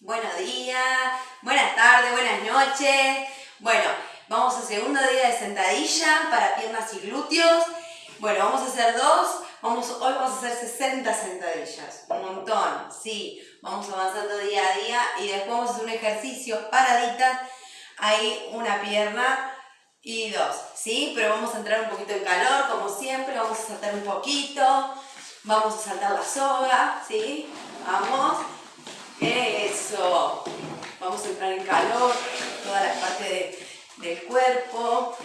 buenos días, buenas tardes, buenas noches. Bueno, vamos a segundo día de sentadilla para piernas y glúteos. Bueno, vamos a hacer dos. Vamos, hoy vamos a hacer 60 sentadillas, un montón, sí. Vamos avanzando día a día y después vamos a hacer un ejercicio paradita. Ahí una pierna y dos, ¿sí? Pero vamos a entrar un poquito en calor, como siempre. Vamos a saltar un poquito. Vamos a saltar la soga, ¿sí? Vamos. Eso. Vamos a entrar en calor, toda la parte del cuerpo.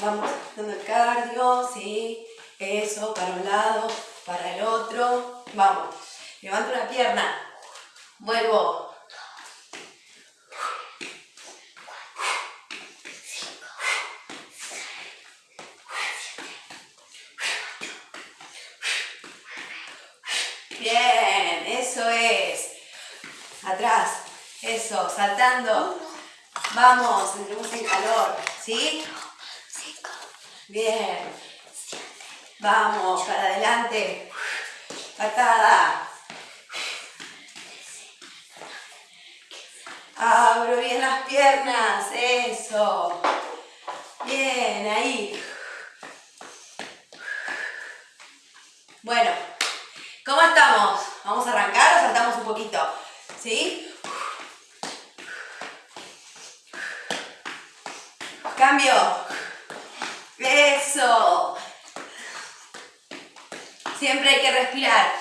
Vamos dando el cardio, ¿sí? Eso, para un lado, para el otro. Vamos. Levanto una pierna. Vuelvo. Bien, eso es. Atrás. Saltando. Vamos, entremos en calor. ¿Sí? Bien. Vamos, para adelante. Patada. Abro bien las piernas. Eso. Bien, ahí. Bueno, ¿cómo estamos? ¿Vamos a arrancar o saltamos un poquito? ¿Sí? Cambio. Eso. Siempre hay que respirar.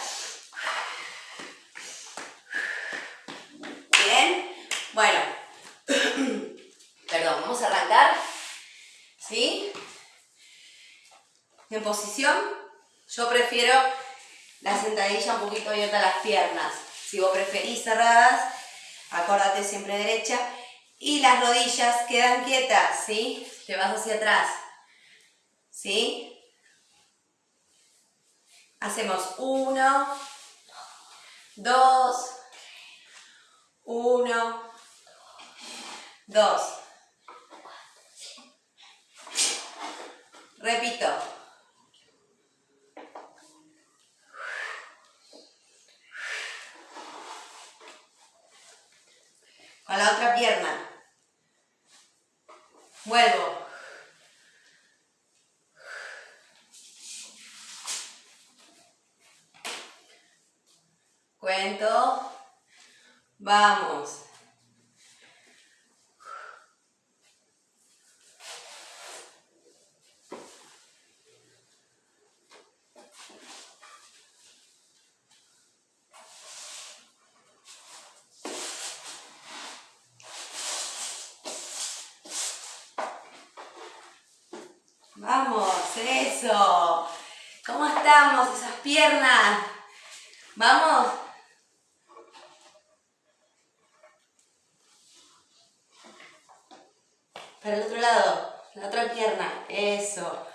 Bien. Bueno. Perdón, vamos a arrancar. ¿Sí? En posición. Yo prefiero la sentadilla un poquito abierta las piernas. Si vos preferís cerradas, acordate siempre derecha. Y las rodillas quedan quietas, ¿sí? Te vas hacia atrás. ¿Sí? Hacemos uno, dos, uno, dos. Repito. Con la otra pierna. Vuelvo. Cuento. Vamos. Vamos, eso. ¿Cómo estamos? Esas piernas. Vamos. Para el otro lado, la otra pierna, eso.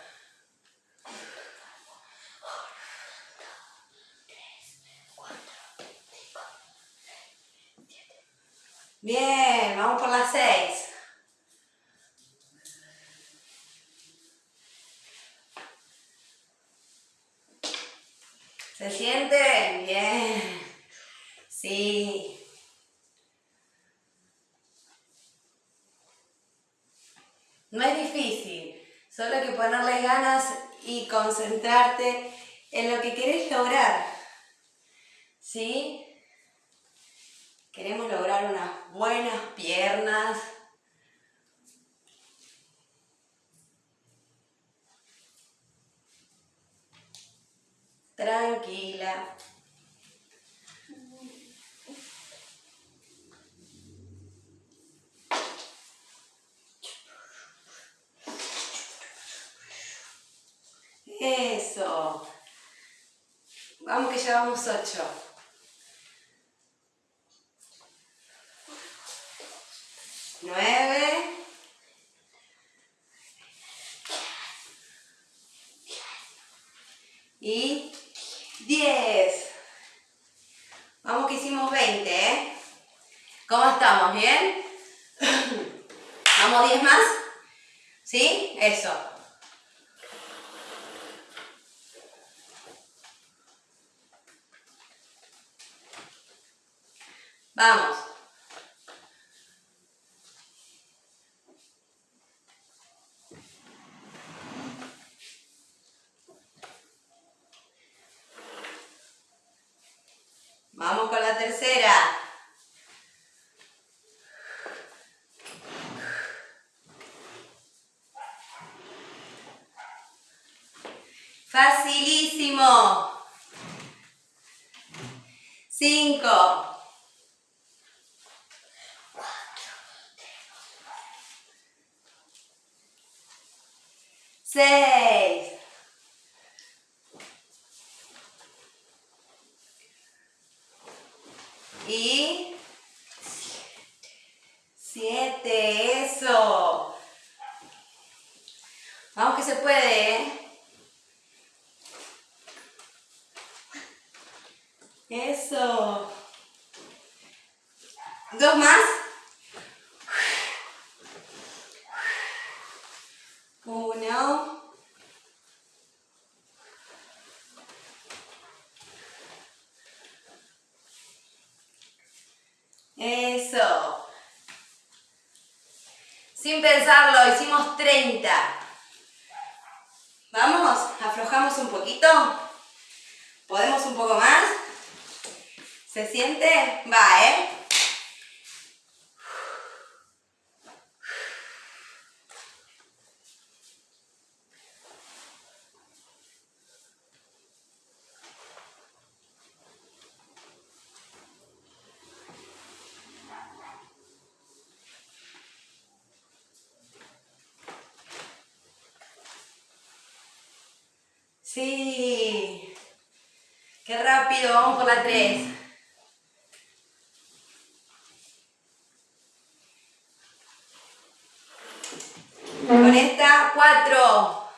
Bien, vamos por las seis. ¿Se siente? Bien. Sí. No es difícil, solo que ponerle ganas y concentrarte en lo que querés lograr. ¿Sí? Queremos lograr unas buenas piernas. Tranquila. Eso. Vamos que llevamos ocho. Nueve. Y diez. Vamos que hicimos veinte, ¿eh? ¿Cómo estamos? ¿Bien? ¿Vamos diez más? ¿Sí? Eso. Vamos. Vamos con la tercera. Facilísimo. Cinco. Seis. Y siete, eso. Vamos que se puede, ¿eh? Eso. Dos más. Uno. Eso. Sin pensarlo, hicimos 30. Vamos, aflojamos un poquito. ¿Podemos un poco más? ¿Se siente? Va, ¿eh? Sí. Qué rápido, vamos por la 3. Con esta, 4.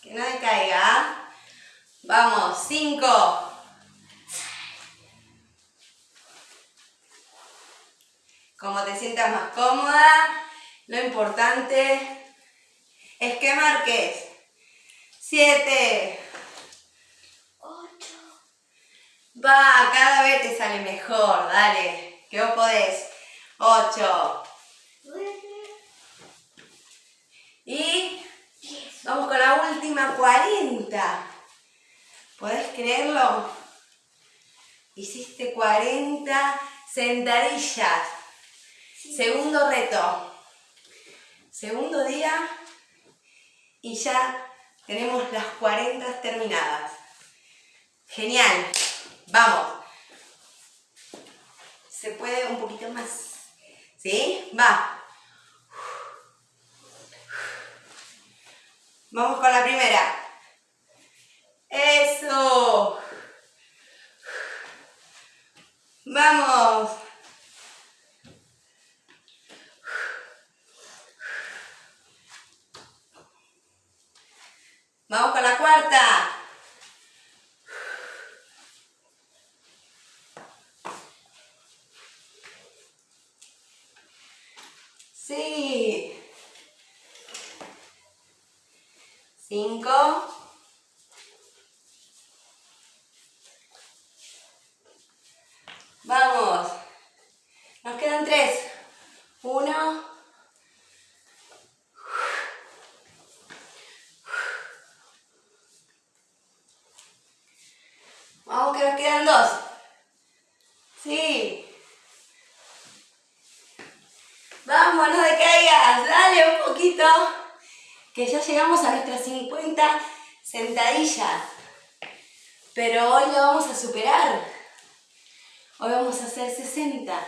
Que no decaiga. Vamos, 5. Como te sientas más cómoda, lo importante es que marques. 7. 8. Va, cada vez te sale mejor, dale. Que vos podés. 8. Y vamos con la última 40. ¿Podés creerlo? Hiciste 40 sentadillas. Segundo reto. Segundo día y ya tenemos las 40 terminadas. Genial. Vamos. Se puede un poquito más. ¿Sí? Va. Vamos con la primera. Eso. Vamos. Vamos con la cuarta. Sí. Cinco. Vamos. Nos quedan tres. Uno. Vamos que nos quedan dos. Sí. Vamos, no decaigas. Dale un poquito. Que ya llegamos a nuestras 50 sentadillas. Pero hoy lo vamos a superar. Hoy vamos a hacer 60.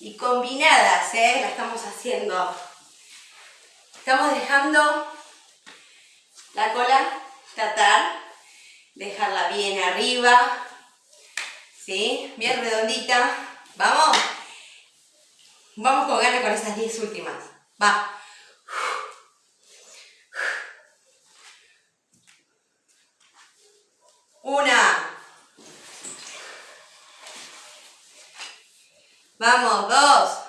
Y combinadas, ¿eh? La estamos haciendo. Estamos dejando la cola tratar dejarla bien arriba, ¿sí? Bien redondita. ¿Vamos? Vamos con ganas con esas 10 últimas. Va. Una. Vamos, dos.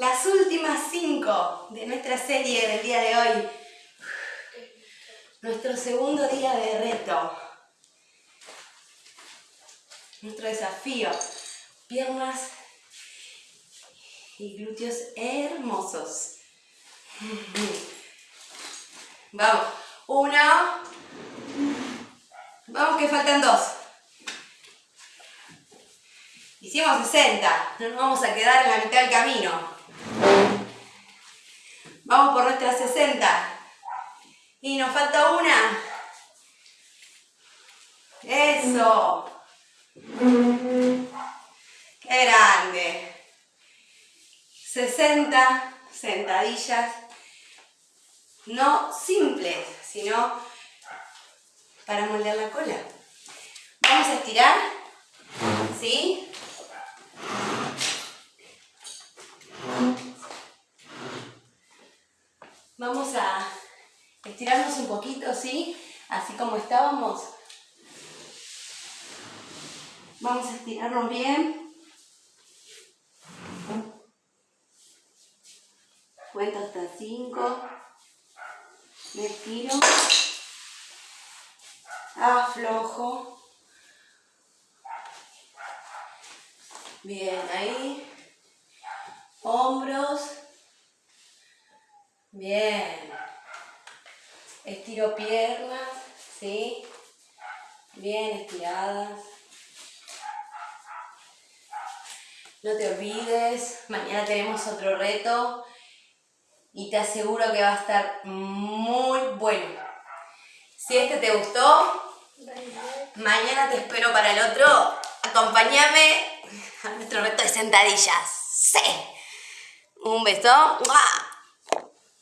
las últimas cinco de nuestra serie del día de hoy. Nuestro segundo día de reto. Nuestro desafío. Piernas y glúteos hermosos. Vamos. Uno. Vamos que faltan dos. Hicimos 60. No nos vamos a quedar en la mitad del camino. Vamos por nuestras 60. Y nos falta una. Eso. Qué grande. 60 sentadillas. No simples, sino para moldear la cola. Vamos a estirar. ¿Sí? Vamos a estirarnos un poquito, ¿sí? Así como estábamos. Vamos a estirarnos bien. Cuento hasta 5. Me estiro. Aflojo. Bien, ahí. Hombros. Bien. Estiro piernas, ¿sí? Bien estiradas. No te olvides, mañana tenemos otro reto y te aseguro que va a estar muy bueno. Si este te gustó, mañana te espero para el otro. Acompáñame a nuestro reto de sentadillas. ¡Sí! Un beso.